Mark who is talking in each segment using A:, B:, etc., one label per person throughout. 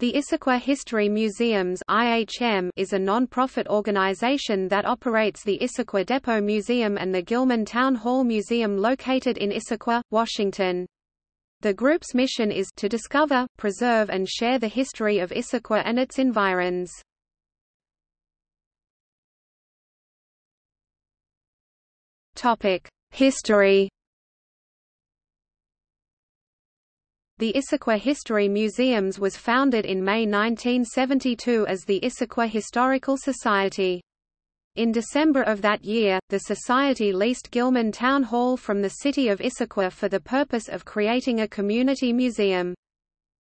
A: The Issaquah History Museums IHM is a non-profit organization that operates the Issaquah Depot Museum and the Gilman Town Hall Museum located in Issaquah, Washington. The group's mission is to discover, preserve and share the history of Issaquah and its environs. History The Issaquah History Museums was founded in May 1972 as the Issaquah Historical Society. In December of that year, the Society leased Gilman Town Hall from the city of Issaquah for the purpose of creating a community museum.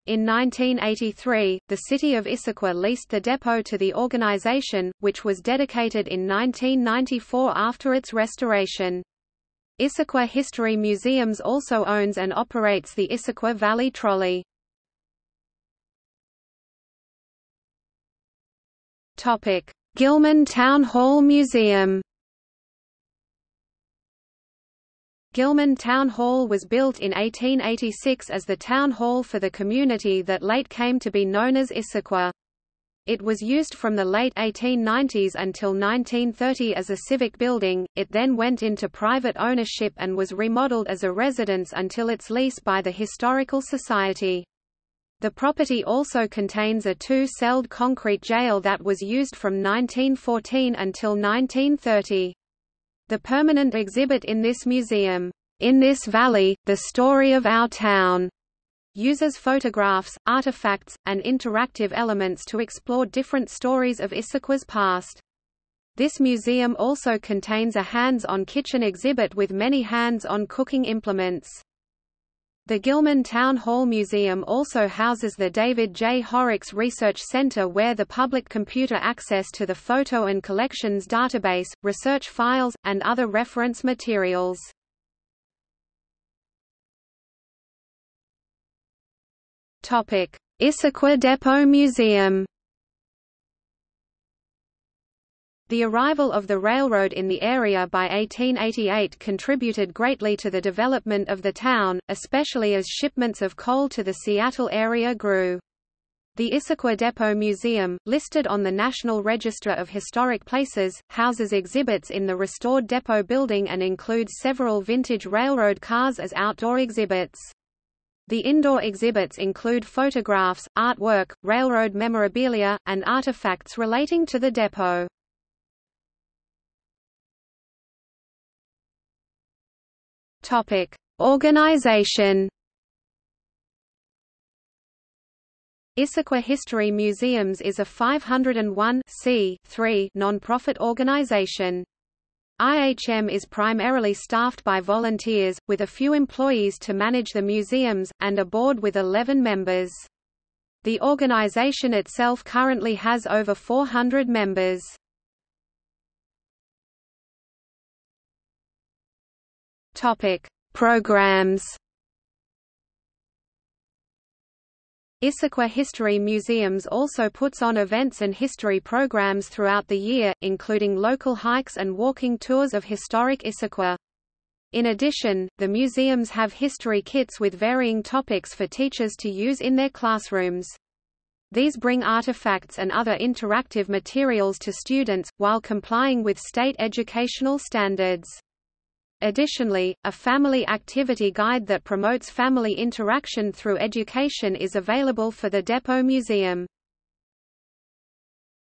A: In 1983, the city of Issaquah leased the depot to the organization, which was dedicated in 1994 after its restoration. Issaquah History Museums also owns and operates the Issaquah Valley Trolley. Gilman Town Hall Museum. Gilman Town Hall was built in 1886 as the town hall for the community that late came to be known as Issaquah. It was used from the late 1890s until 1930 as a civic building, it then went into private ownership and was remodeled as a residence until its lease by the Historical Society. The property also contains a two-celled concrete jail that was used from 1914 until 1930. The permanent exhibit in this museum, In This Valley, The Story of Our Town, uses photographs, artifacts, and interactive elements to explore different stories of Issaquah's past. This museum also contains a hands-on kitchen exhibit with many hands-on cooking implements. The Gilman Town Hall Museum also houses the David J. Horrocks Research Center where the public computer access to the photo and collections database, research files, and other reference materials. Issaquah Depot Museum. The arrival of the railroad in the area by 1888 contributed greatly to the development of the town, especially as shipments of coal to the Seattle area grew. The Issaquah Depot Museum, listed on the National Register of Historic Places, houses exhibits in the restored depot building and includes several vintage railroad cars as outdoor exhibits. The indoor exhibits include photographs, artwork, railroad memorabilia, and artifacts relating to the depot. Topic: Organization. Issaquah History Museums is a 501 non-profit organization. IHM is primarily staffed by volunteers, with a few employees to manage the museums, and a board with 11 members. The organization itself currently has over 400 members. Topic: Programs Issaquah History Museums also puts on events and history programs throughout the year, including local hikes and walking tours of historic Issaquah. In addition, the museums have history kits with varying topics for teachers to use in their classrooms. These bring artifacts and other interactive materials to students, while complying with state educational standards. Additionally, a family activity guide that promotes family interaction through education is available for the Depot Museum.